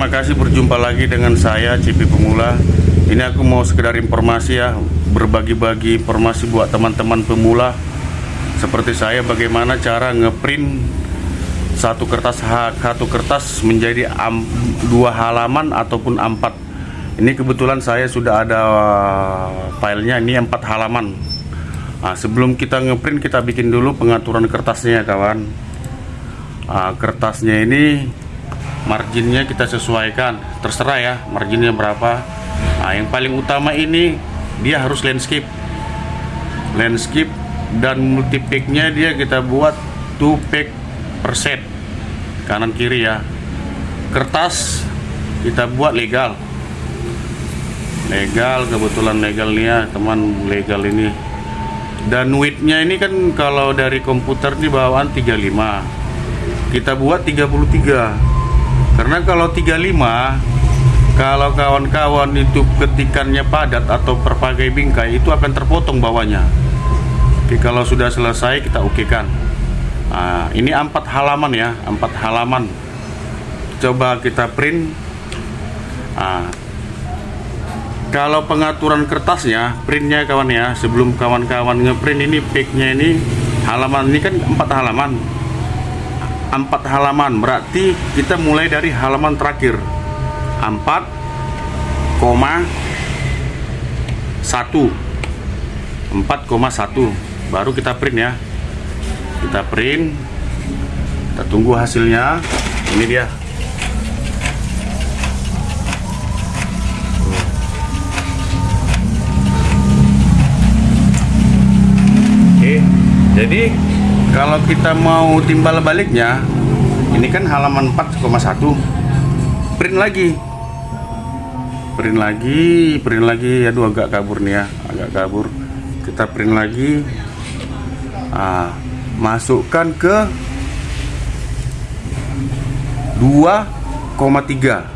terima kasih berjumpa lagi dengan saya Cipi Pemula. Ini aku mau sekedar informasi ya, berbagi-bagi informasi buat teman-teman pemula seperti saya bagaimana cara ngeprint satu kertas satu kertas menjadi am, dua halaman ataupun empat. Ini kebetulan saya sudah ada filenya ini empat halaman. Nah, sebelum kita ngeprint kita bikin dulu pengaturan kertasnya ya kawan. Nah, kertasnya ini marginnya kita sesuaikan. Terserah ya marginnya berapa. Nah yang paling utama ini dia harus landscape. Landscape dan multipacknya dia kita buat 2 pack per set. Kanan kiri ya. Kertas kita buat legal. Legal kebetulan legal nih ya teman legal ini. Dan widthnya ini kan kalau dari komputer di bawaan 35 kita buat 33 karena kalau 35 kalau kawan-kawan itu ketikannya padat atau perpagai bingkai itu akan terpotong bawahnya. Oke kalau sudah selesai kita oke kan nah, ini empat halaman ya empat halaman. Coba kita print. Nah, kalau pengaturan kertasnya printnya kawan ya sebelum kawan-kawan ngeprint ini picknya ini halaman ini kan empat halaman empat halaman berarti kita mulai dari halaman terakhir. 4, 1 4,1 baru kita print ya. Kita print. Kita tunggu hasilnya. Ini dia. Jadi kalau kita mau timbal baliknya ini kan halaman 4,1 print lagi. Print lagi print lagi. Aduh agak kabur nih ya agak kabur. Kita print lagi. Ah, masukkan ke 2,3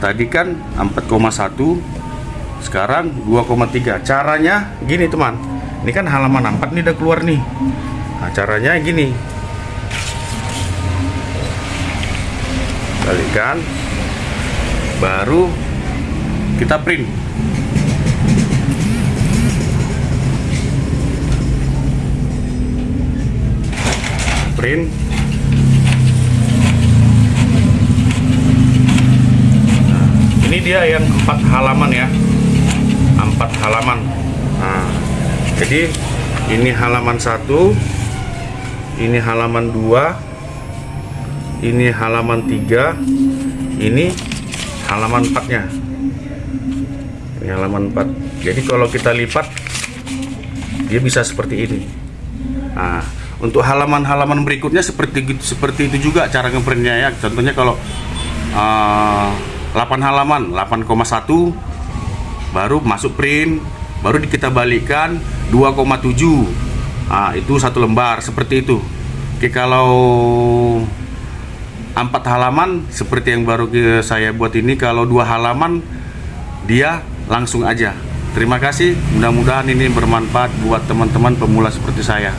tadi kan 4,1 sekarang 2,3 caranya gini teman ini kan halaman 4 nih udah keluar nih. Nah caranya gini. Balikkan baru kita print. Print. Nah, ini dia yang empat halaman ya. Empat halaman. Nah, jadi ini halaman satu ini halaman 2 ini halaman 3 ini halaman 4 nya ini halaman 4 jadi kalau kita lipat dia bisa seperti ini. Nah untuk halaman-halaman berikutnya seperti seperti itu juga cara ngeprintnya ya. Contohnya kalau uh, 8 halaman 8,1 baru masuk print baru kita balikkan 2,7 Nah, itu satu lembar seperti itu. Oke, kalau empat halaman seperti yang baru saya buat ini, kalau dua halaman dia langsung aja. Terima kasih, mudah-mudahan ini bermanfaat buat teman-teman pemula seperti saya.